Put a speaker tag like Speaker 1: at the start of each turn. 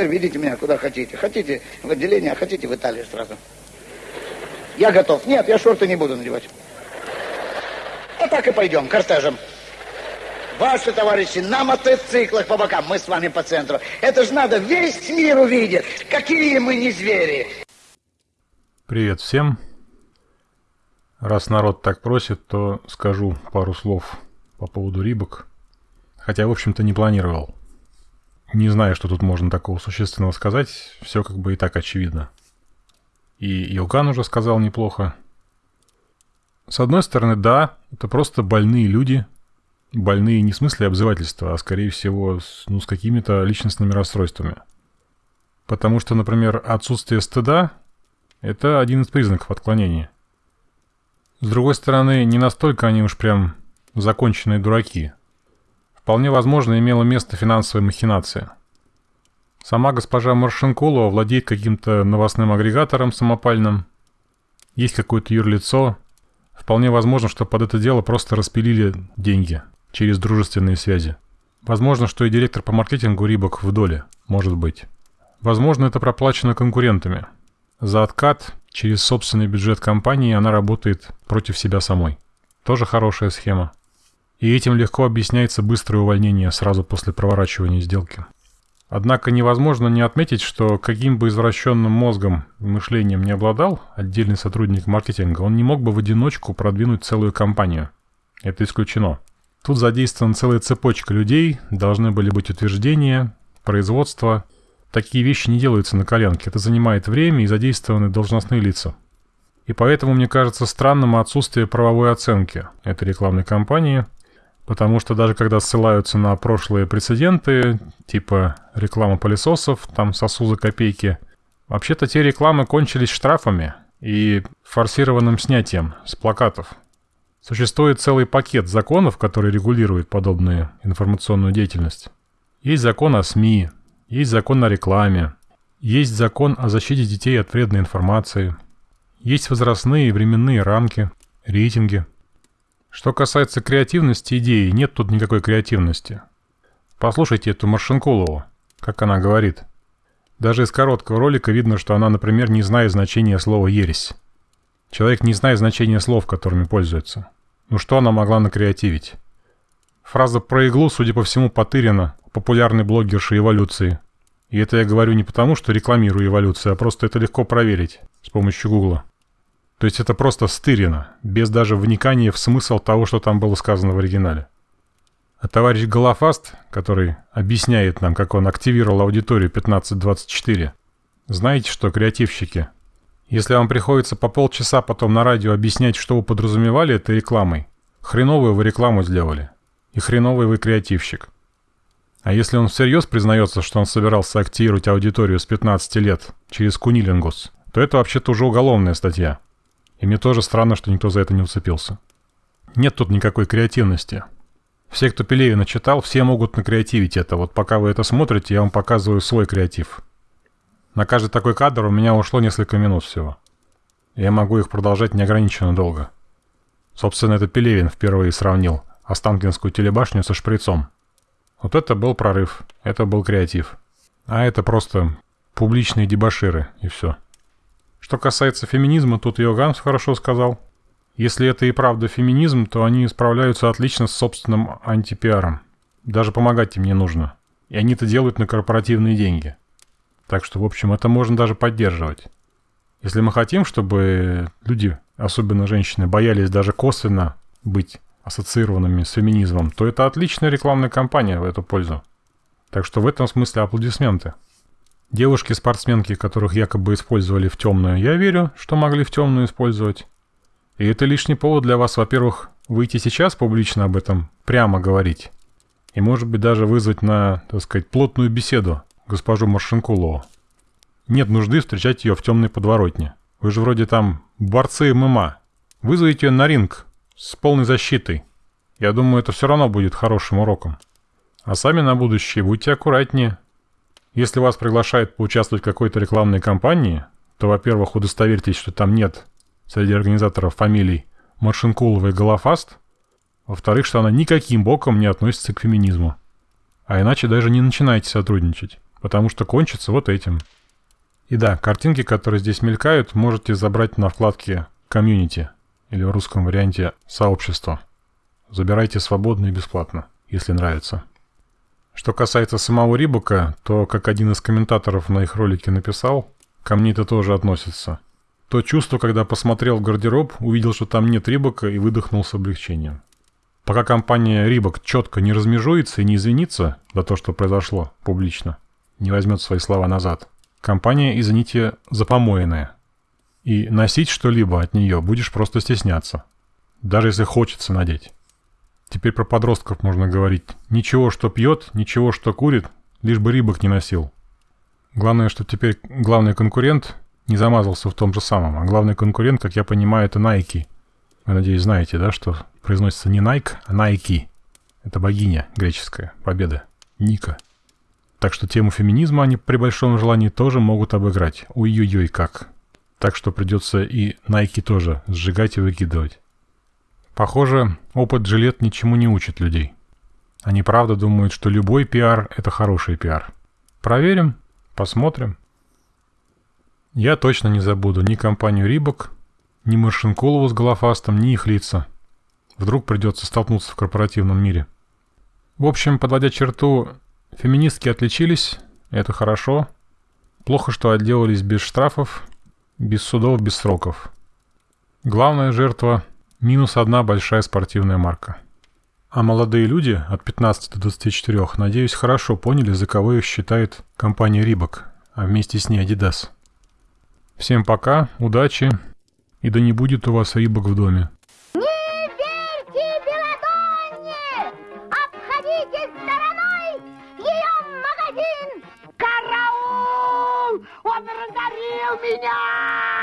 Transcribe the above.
Speaker 1: теперь ведите меня куда хотите. Хотите в отделение, а хотите в Италию сразу. Я готов. Нет, я шорты не буду надевать. А так и пойдем, кортежем. Ваши товарищи на мотоциклах по бокам, мы с вами по центру. Это же надо, весь мир увидит. Какие мы не звери.
Speaker 2: Привет всем. Раз народ так просит, то скажу пару слов по поводу рибок. Хотя, в общем-то, не планировал. Не знаю, что тут можно такого существенного сказать. Все как бы и так очевидно. И Илган уже сказал неплохо. С одной стороны, да, это просто больные люди – больные не в смысле обзывательства, а скорее всего с, ну, с какими-то личностными расстройствами. Потому что, например, отсутствие стыда – это один из признаков отклонения. С другой стороны, не настолько они уж прям законченные дураки. Вполне возможно, имела место финансовая махинация. Сама госпожа Маршинкулова владеет каким-то новостным агрегатором самопальным. Есть какое-то юрлицо. Вполне возможно, что под это дело просто распилили деньги – через дружественные связи. Возможно, что и директор по маркетингу Рибок в доле, может быть. Возможно, это проплачено конкурентами. За откат через собственный бюджет компании она работает против себя самой. Тоже хорошая схема. И этим легко объясняется быстрое увольнение сразу после проворачивания сделки. Однако невозможно не отметить, что каким бы извращенным мозгом и мышлением не обладал отдельный сотрудник маркетинга, он не мог бы в одиночку продвинуть целую компанию. Это исключено. Тут задействована целая цепочка людей, должны были быть утверждения, производство. Такие вещи не делаются на коленке, это занимает время и задействованы должностные лица. И поэтому мне кажется странным отсутствие правовой оценки этой рекламной кампании, потому что даже когда ссылаются на прошлые прецеденты, типа реклама пылесосов, там сосу за копейки, вообще-то те рекламы кончились штрафами и форсированным снятием с плакатов. Существует целый пакет законов, который регулирует подобную информационную деятельность. Есть закон о СМИ, есть закон о рекламе, есть закон о защите детей от вредной информации, есть возрастные и временные рамки, рейтинги. Что касается креативности идеи, нет тут никакой креативности. Послушайте эту Маршинкулову, как она говорит. Даже из короткого ролика видно, что она, например, не знает значения слова «ересь». Человек не знает значения слов, которыми пользуется. Ну что она могла накреативить? Фраза про иглу, судя по всему, потырена популярной блогершей эволюции. И это я говорю не потому, что рекламирую эволюцию, а просто это легко проверить с помощью гугла. То есть это просто стырено, без даже вникания в смысл того, что там было сказано в оригинале. А товарищ Голофаст, который объясняет нам, как он активировал аудиторию 1524, знаете что, креативщики – если вам приходится по полчаса потом на радио объяснять, что вы подразумевали этой рекламой, хреновую вы рекламу сделали. И хреновый вы креативщик. А если он всерьез признается, что он собирался активировать аудиторию с 15 лет через кунилингус, то это вообще-то уже уголовная статья. И мне тоже странно, что никто за это не уцепился. Нет тут никакой креативности. Все, кто Пелевина читал, все могут накреативить это. Вот пока вы это смотрите, я вам показываю свой креатив. На каждый такой кадр у меня ушло несколько минут всего. Я могу их продолжать неограниченно долго. Собственно, это Пелевин впервые сравнил Останкинскую телебашню со шприцом. Вот это был прорыв, это был креатив. А это просто публичные дебаширы, и все. Что касается феминизма, тут Йоганс хорошо сказал. Если это и правда феминизм, то они справляются отлично с собственным антипиаром. Даже помогать им не нужно. И они это делают на корпоративные деньги. Так что, в общем, это можно даже поддерживать. Если мы хотим, чтобы люди, особенно женщины, боялись даже косвенно быть ассоциированными с феминизмом, то это отличная рекламная кампания в эту пользу. Так что в этом смысле аплодисменты. Девушки-спортсменки, которых якобы использовали в темную, я верю, что могли в темную использовать. И это лишний повод для вас, во-первых, выйти сейчас публично об этом, прямо говорить. И может быть даже вызвать на, так сказать, плотную беседу госпожу Маршинкулову. Нет нужды встречать ее в темной подворотне. Вы же вроде там борцы ММА. Вызовите ее на ринг с полной защитой. Я думаю, это все равно будет хорошим уроком. А сами на будущее будьте аккуратнее. Если вас приглашают поучаствовать в какой-то рекламной кампании, то, во-первых, удостоверьтесь, что там нет среди организаторов фамилий Маршинкулова и Голофаст, во-вторых, что она никаким боком не относится к феминизму. А иначе даже не начинайте сотрудничать. потому что кончится вот этим. И да, картинки, которые здесь мелькают, можете забрать на вкладке «Community» или в русском варианте «Сообщество». Забирайте свободно и бесплатно, если нравится. Что касается самого Рибока, то, как один из комментаторов на их ролике написал, ко мне это тоже относится. То чувство, когда посмотрел в гардероб, увидел, что там нет Рибока и выдохнул с облегчением. Пока компания Рибок четко не размежуется и не извинится за то, что произошло публично, не возьмет свои слова назад, компания, извините, запомоенная. И носить что-либо от нее будешь просто стесняться. Даже если хочется надеть. Теперь про подростков можно говорить. Ничего, что пьет, ничего, что курит, лишь бы рыбок не носил. Главное, что теперь главный конкурент не замазался в том же самом. А главный конкурент, как я понимаю, это Nike. Вы, надеюсь, знаете, да, что произносится не Nike, а Nike. Это богиня греческая, победа. Ника. Так что тему феминизма они при большом желании тоже могут обыграть. Ой-ой-ой, как. Так что придется и Nike тоже сжигать и выкидывать. Похоже, опыт жилет ничему не учит людей. Они правда думают, что любой пиар – это хороший пиар. Проверим, посмотрим. Я точно не забуду ни компанию Рибок, ни Маршинколову с Голофастом, ни их лица. Вдруг придется столкнуться в корпоративном мире. В общем, подводя черту, феминистки отличились, это хорошо. Плохо, что отделались без штрафов, без судов, без сроков. Главная жертва Минус одна большая спортивная марка. А молодые люди от 15 до 24, надеюсь, хорошо поняли, за кого их считает компания Рибок, а вместе с ней Adidas. Всем пока, удачи, и да не будет у вас Рибок в доме.
Speaker 3: Не верьте Беладонне! Обходите стороной ее магазин! Караул! Он разорил меня!